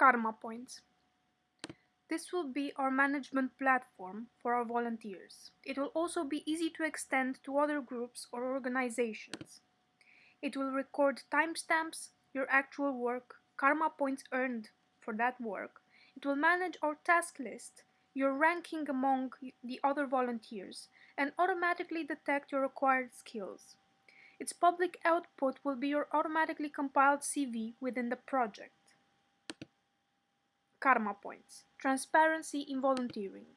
Karma Points. This will be our management platform for our volunteers. It will also be easy to extend to other groups or organizations. It will record timestamps, your actual work, karma points earned for that work. It will manage our task list, your ranking among the other volunteers, and automatically detect your acquired skills. Its public output will be your automatically compiled CV within the project. Karma points. Transparency in volunteering.